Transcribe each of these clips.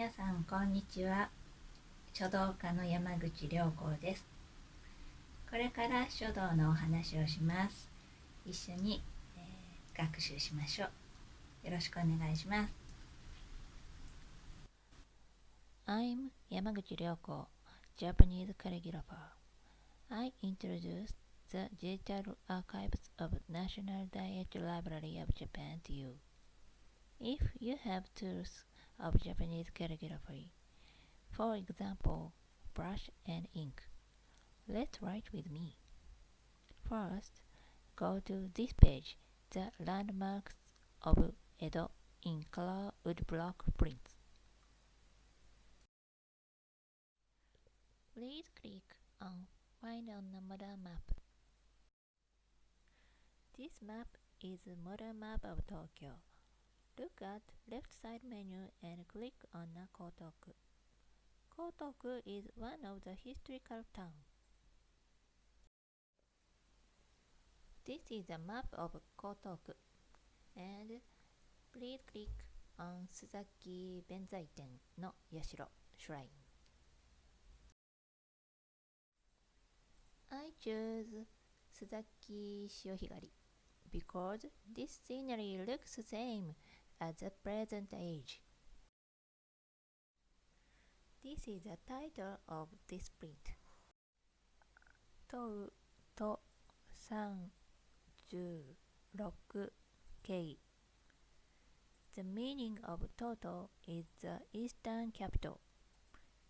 皆さんこんにちは書道家の山口良子ですこれから書道のお話をします一緒に、えー、学習しましょうよろしくお願いします I'm 山口良子 Japanese calligrapher I introduce the digital archives of National Diet Library of Japan to you if you have tools of Japanese calligraphy. For example, brush and ink. Let's write with me. First, go to this page, the landmarks of Edo in color woodblock prints. Please click on Find on the modern map. This map is a modern map of Tokyo. Look at left side menu and click on Kotoku. Kotoku is one of the historical towns. This is a map of Kotoku and please click on Suzaki Benzaiten no Yashiro Shrine. I choose Suzaki Shiohigari because this scenery looks the same at the present age. This is the title of this print. 問うと36 K. The meaning of Toto is the eastern capital.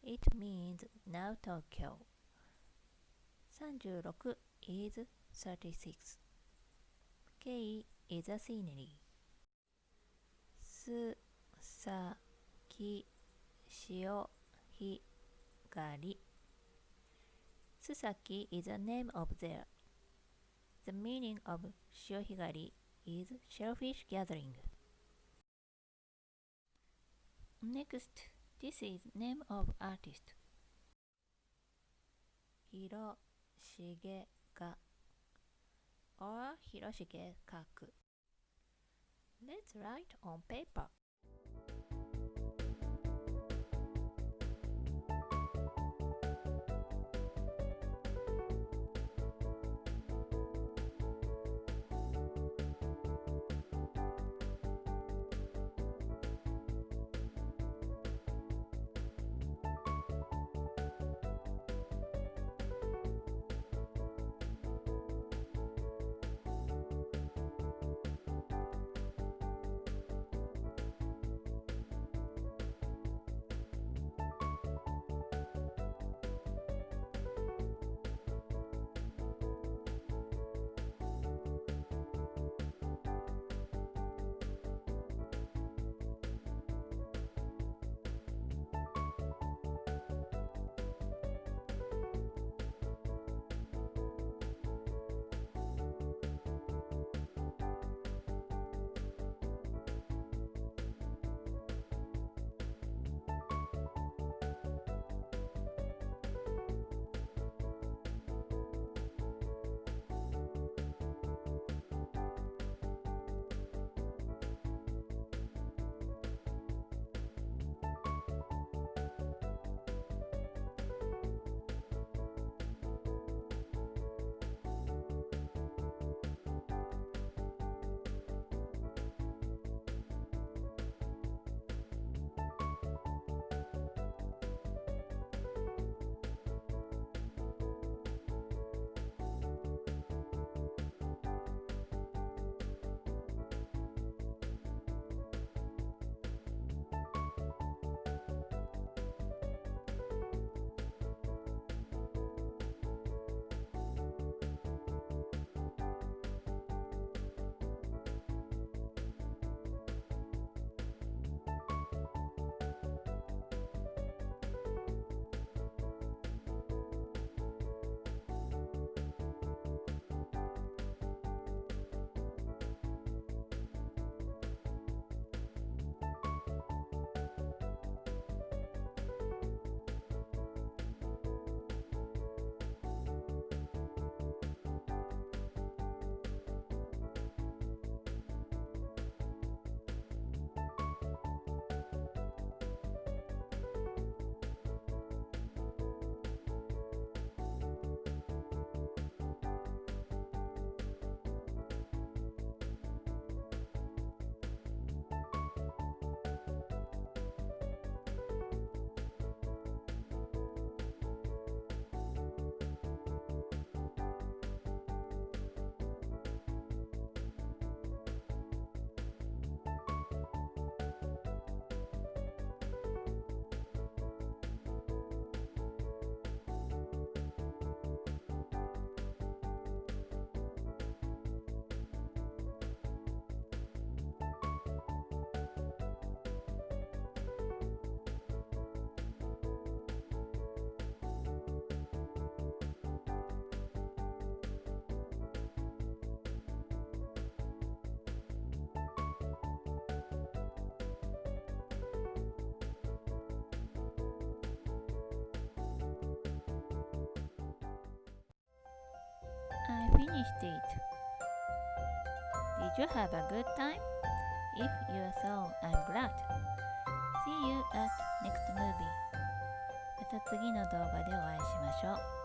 It means now Tokyo. 36 is 36. K is a scenery. すさきしおひがり Susaki is a name of there. The meaning of Shiohigari is shellfish gathering. Next, this is name of artist. 広重が or 広重かく Let's write on paper. Finished it. Did you have a good time? If you so, I'm glad. See you at next movie. また次の動画でお会いしましょう。